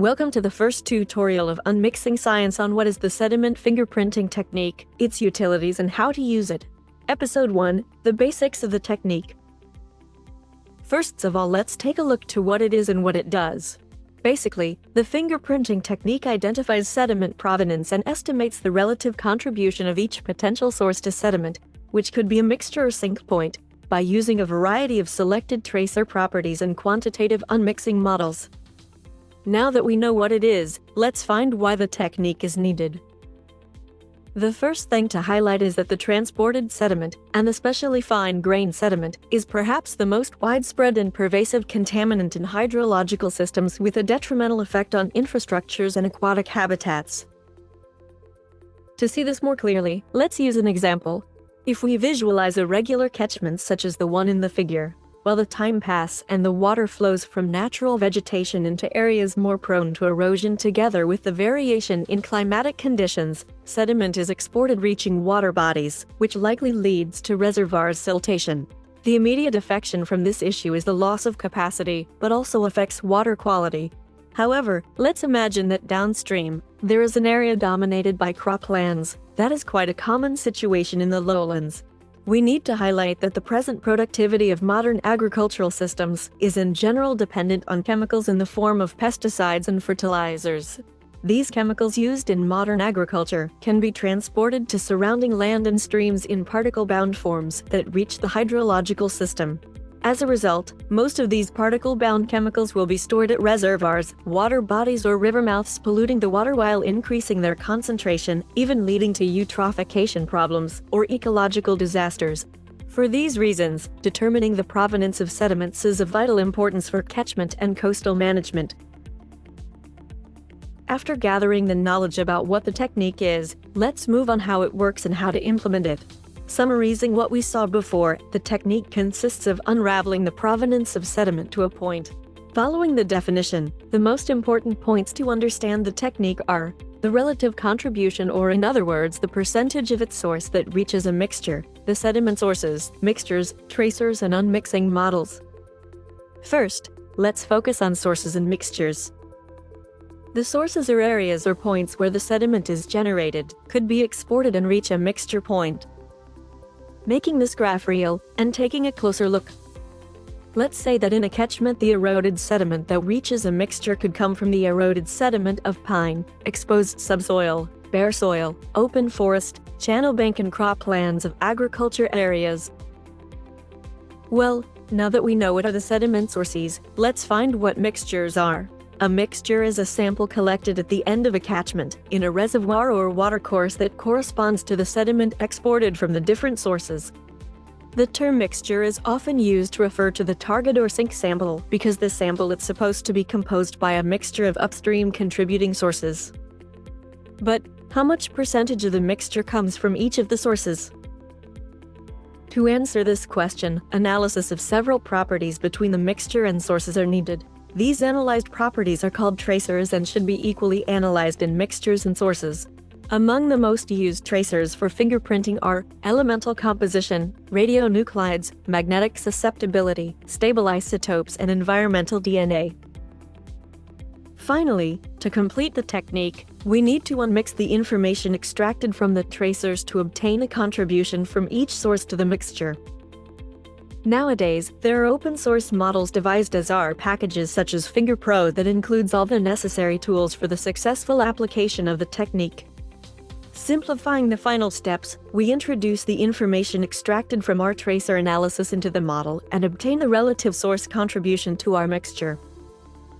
Welcome to the first tutorial of Unmixing Science on what is the sediment fingerprinting technique, its utilities and how to use it. Episode 1, The Basics of the Technique. First of all let's take a look to what it is and what it does. Basically, the fingerprinting technique identifies sediment provenance and estimates the relative contribution of each potential source to sediment, which could be a mixture or sink point, by using a variety of selected tracer properties and quantitative unmixing models. Now that we know what it is, let's find why the technique is needed. The first thing to highlight is that the transported sediment, and especially fine-grained sediment, is perhaps the most widespread and pervasive contaminant in hydrological systems with a detrimental effect on infrastructures and aquatic habitats. To see this more clearly, let's use an example. If we visualize a regular catchment such as the one in the figure, while the time pass and the water flows from natural vegetation into areas more prone to erosion together with the variation in climatic conditions, sediment is exported reaching water bodies, which likely leads to reservoirs siltation. The immediate affection from this issue is the loss of capacity, but also affects water quality. However, let's imagine that downstream, there is an area dominated by croplands. That is quite a common situation in the lowlands. We need to highlight that the present productivity of modern agricultural systems is in general dependent on chemicals in the form of pesticides and fertilizers. These chemicals used in modern agriculture can be transported to surrounding land and streams in particle-bound forms that reach the hydrological system. As a result, most of these particle-bound chemicals will be stored at reservoirs, water bodies or river mouths polluting the water while increasing their concentration, even leading to eutrophication problems or ecological disasters. For these reasons, determining the provenance of sediments is of vital importance for catchment and coastal management. After gathering the knowledge about what the technique is, let's move on how it works and how to implement it. Summarizing what we saw before, the technique consists of unraveling the provenance of sediment to a point. Following the definition, the most important points to understand the technique are the relative contribution or in other words, the percentage of its source that reaches a mixture, the sediment sources, mixtures, tracers, and unmixing models. First, let's focus on sources and mixtures. The sources are areas or points where the sediment is generated, could be exported and reach a mixture point making this graph real, and taking a closer look. Let's say that in a catchment the eroded sediment that reaches a mixture could come from the eroded sediment of pine, exposed subsoil, bare soil, open forest, channel bank and croplands of agriculture areas. Well, now that we know what are the sediment sources, let's find what mixtures are. A mixture is a sample collected at the end of a catchment, in a reservoir or watercourse that corresponds to the sediment exported from the different sources. The term mixture is often used to refer to the target or sink sample because the sample is supposed to be composed by a mixture of upstream contributing sources. But how much percentage of the mixture comes from each of the sources? To answer this question, analysis of several properties between the mixture and sources are needed. These analyzed properties are called tracers and should be equally analyzed in mixtures and sources. Among the most used tracers for fingerprinting are elemental composition, radionuclides, magnetic susceptibility, stable isotopes, and environmental DNA. Finally, to complete the technique, we need to unmix the information extracted from the tracers to obtain a contribution from each source to the mixture. Nowadays, there are open source models devised as R packages such as FingerPro that includes all the necessary tools for the successful application of the technique. Simplifying the final steps, we introduce the information extracted from our tracer analysis into the model and obtain the relative source contribution to our mixture.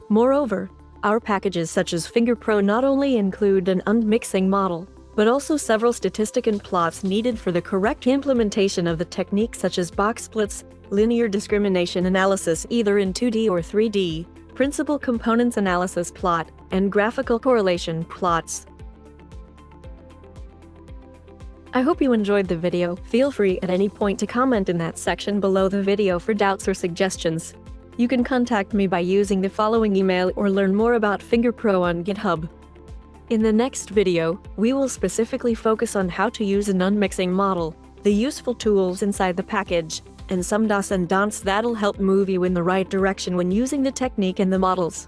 Moreover, R packages such as FingerPro not only include an unmixing model, but also several statistic and plots needed for the correct implementation of the techniques such as box plots, linear discrimination analysis either in 2D or 3D, principal components analysis plot, and graphical correlation plots. I hope you enjoyed the video. Feel free at any point to comment in that section below the video for doubts or suggestions. You can contact me by using the following email or learn more about FingerPro on GitHub. In the next video, we will specifically focus on how to use an unmixing model, the useful tools inside the package, and some dos and don'ts that'll help move you in the right direction when using the technique and the models.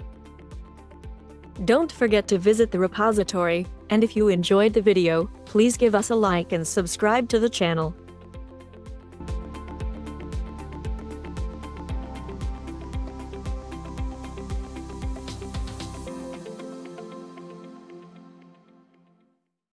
Don't forget to visit the repository, and if you enjoyed the video, please give us a like and subscribe to the channel.